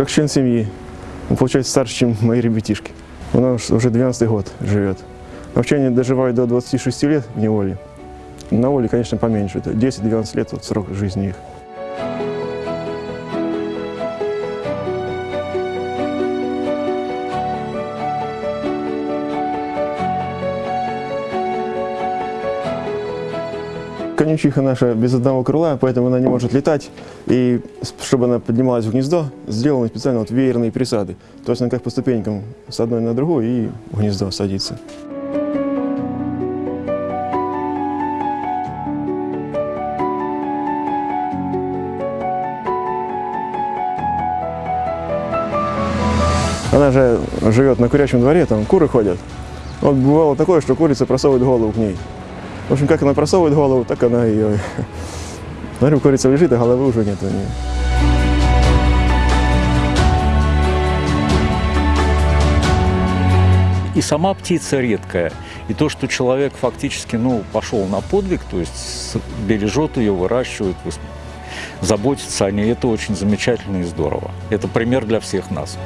как член семьи. Он, получается, старше, чем мои ребятишки. Она уж- уже 12 год живет. Вообще доживают до 26 лет в неволе. На воле, конечно, поменьше. Это 10-12 лет вот срок жизни их. Конючиха наша без одного крыла, поэтому она не может летать. И чтобы она поднималась в гнездо, сделаны специально вот веерные присады. То есть она как по ступенькам с одной на другую и в гнездо садится. Она же живет на курячем дворе, там куры ходят. Вот бывало такое, что курица просовывает голову к ней. В общем, как она просовывает голову, так она ее... Смотрю, курица лежит, а головы уже нет у нее. И сама птица редкая. И то, что человек фактически ну, пошел на подвиг, то есть бережет ее, выращивает, заботится о ней, это очень замечательно и здорово. Это пример для всех нас.